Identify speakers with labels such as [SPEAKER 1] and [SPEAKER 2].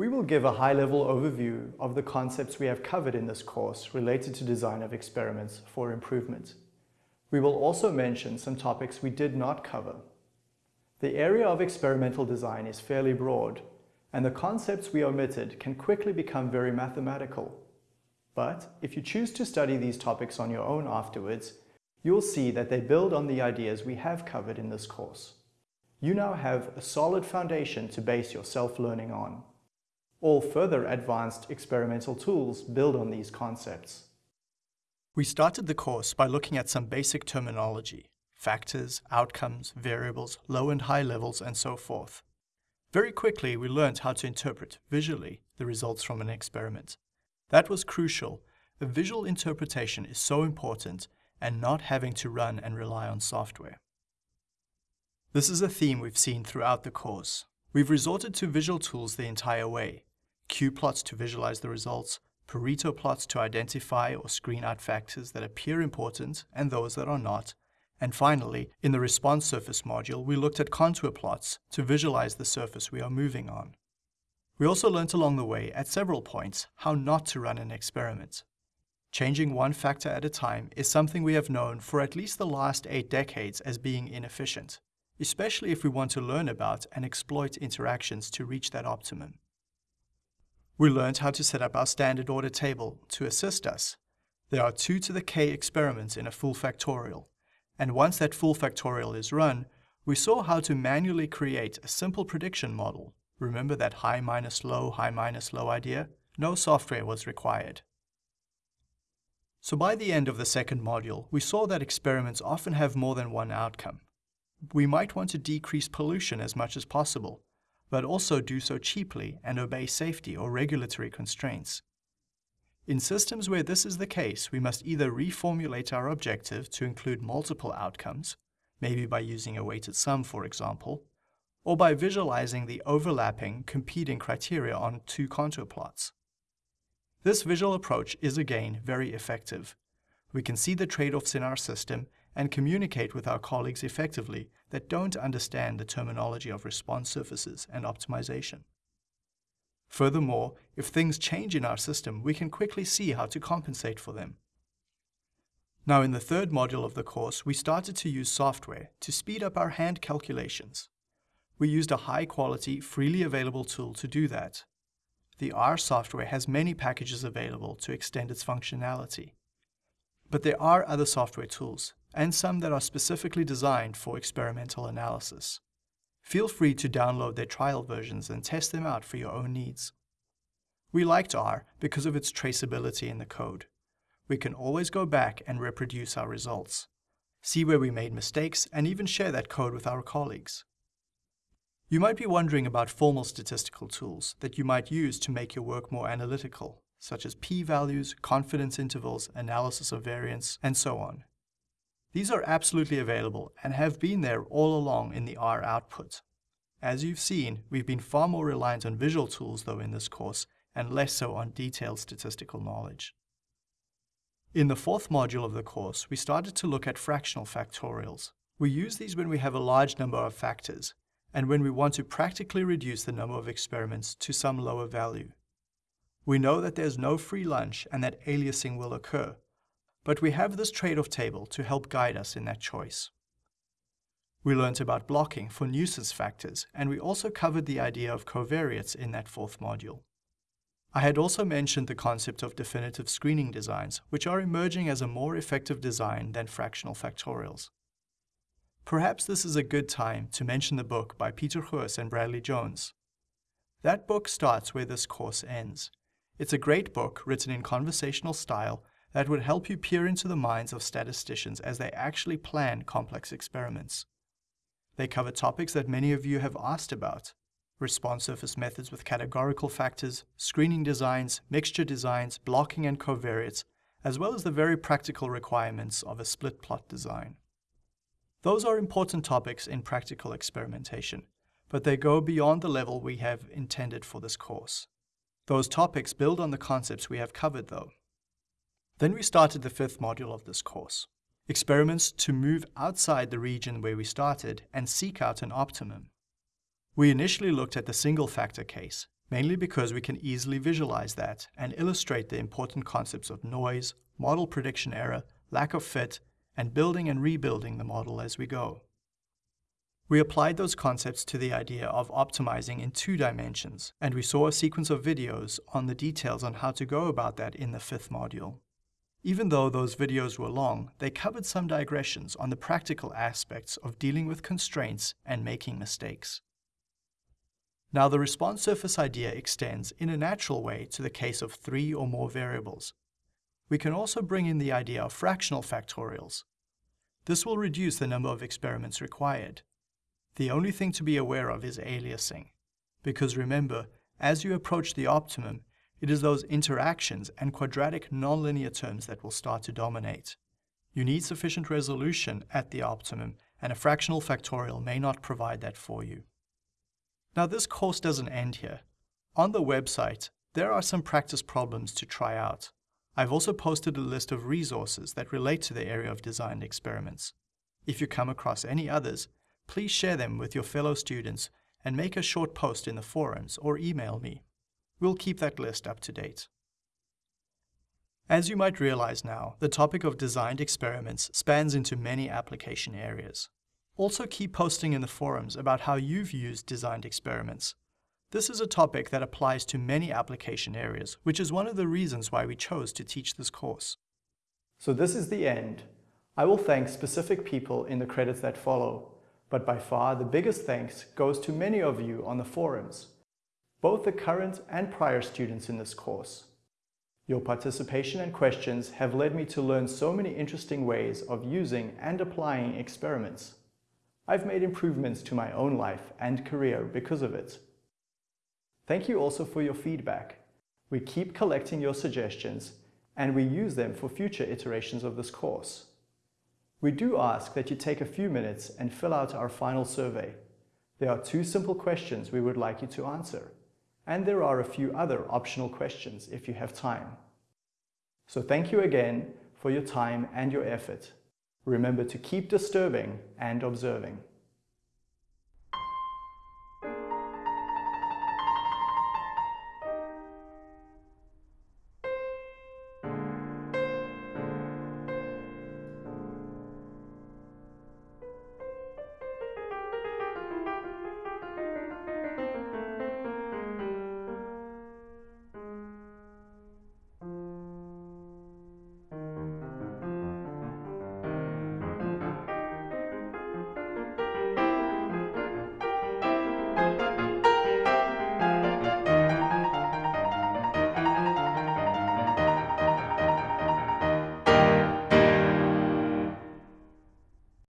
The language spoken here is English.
[SPEAKER 1] We will give a high-level overview of the concepts we have covered in this course related to design of experiments for improvement. We will also mention some topics we did not cover. The area of experimental design is fairly broad, and the concepts we omitted can quickly become very mathematical. But if you choose to study these topics on your own afterwards, you'll see that they build on the ideas we have covered in this course. You now have a solid foundation to base your self-learning on. All further advanced experimental tools build on these concepts. We started the course by looking at some basic terminology, factors, outcomes, variables, low and high levels, and so forth. Very quickly, we learned how to interpret, visually, the results from an experiment. That was crucial. A visual interpretation is so important, and not having to run and rely on software. This is a theme we've seen throughout the course. We've resorted to visual tools the entire way, cube plots to visualize the results, Pareto plots to identify or screen out factors that appear important and those that are not, and finally, in the response surface module, we looked at contour plots to visualize the surface we are moving on. We also learnt along the way, at several points, how not to run an experiment. Changing one factor at a time is something we have known for at least the last eight decades as being inefficient, especially if we want to learn about and exploit interactions to reach that optimum. We learned how to set up our standard order table to assist us. There are 2 to the k experiments in a full factorial, and once that full factorial is run, we saw how to manually create a simple prediction model. Remember that high minus low, high minus low idea? No software was required. So by the end of the second module, we saw that experiments often have more than one outcome. We might want to decrease pollution as much as possible, but also do so cheaply and obey safety or regulatory constraints. In systems where this is the case, we must either reformulate our objective to include multiple outcomes, maybe by using a weighted sum, for example, or by visualizing the overlapping, competing criteria on two contour plots. This visual approach is again very effective. We can see the trade-offs in our system and communicate with our colleagues effectively that don't understand the terminology of response surfaces and optimization. Furthermore, if things change in our system, we can quickly see how to compensate for them. Now in the third module of the course, we started to use software to speed up our hand calculations. We used a high-quality, freely available tool to do that. The R software has many packages available to extend its functionality. But there are other software tools, and some that are specifically designed for experimental analysis. Feel free to download their trial versions and test them out for your own needs. We liked R because of its traceability in the code. We can always go back and reproduce our results, see where we made mistakes, and even share that code with our colleagues. You might be wondering about formal statistical tools that you might use to make your work more analytical, such as p-values, confidence intervals, analysis of variance, and so on. These are absolutely available and have been there all along in the R output. As you've seen, we've been far more reliant on visual tools though in this course and less so on detailed statistical knowledge. In the fourth module of the course, we started to look at fractional factorials. We use these when we have a large number of factors and when we want to practically reduce the number of experiments to some lower value. We know that there's no free lunch and that aliasing will occur, but we have this trade-off table to help guide us in that choice. We learnt about blocking for nuisance factors, and we also covered the idea of covariates in that fourth module. I had also mentioned the concept of definitive screening designs, which are emerging as a more effective design than fractional factorials. Perhaps this is a good time to mention the book by Peter Goos and Bradley Jones. That book starts where this course ends. It's a great book written in conversational style that would help you peer into the minds of statisticians as they actually plan complex experiments. They cover topics that many of you have asked about, response surface methods with categorical factors, screening designs, mixture designs, blocking and covariates, as well as the very practical requirements of a split plot design. Those are important topics in practical experimentation, but they go beyond the level we have intended for this course. Those topics build on the concepts we have covered though. Then we started the fifth module of this course, experiments to move outside the region where we started and seek out an optimum. We initially looked at the single factor case, mainly because we can easily visualize that and illustrate the important concepts of noise, model prediction error, lack of fit, and building and rebuilding the model as we go. We applied those concepts to the idea of optimizing in two dimensions, and we saw a sequence of videos on the details on how to go about that in the fifth module. Even though those videos were long, they covered some digressions on the practical aspects of dealing with constraints and making mistakes. Now the response surface idea extends in a natural way to the case of three or more variables. We can also bring in the idea of fractional factorials. This will reduce the number of experiments required. The only thing to be aware of is aliasing. Because remember, as you approach the optimum, it is those interactions and quadratic nonlinear terms that will start to dominate. You need sufficient resolution at the optimum, and a fractional factorial may not provide that for you. Now this course doesn't end here. On the website, there are some practice problems to try out. I've also posted a list of resources that relate to the area of designed experiments. If you come across any others, please share them with your fellow students and make a short post in the forums or email me. We'll keep that list up to date. As you might realize now, the topic of designed experiments spans into many application areas. Also keep posting in the forums about how you've used designed experiments. This is a topic that applies to many application areas, which is one of the reasons why we chose to teach this course. So this is the end. I will thank specific people in the credits that follow, but by far the biggest thanks goes to many of you on the forums, both the current and prior students in this course. Your participation and questions have led me to learn so many interesting ways of using and applying experiments. I've made improvements to my own life and career because of it. Thank you also for your feedback. We keep collecting your suggestions and we use them for future iterations of this course. We do ask that you take a few minutes and fill out our final survey. There are two simple questions we would like you to answer, and there are a few other optional questions if you have time. So thank you again for your time and your effort. Remember to keep disturbing and observing.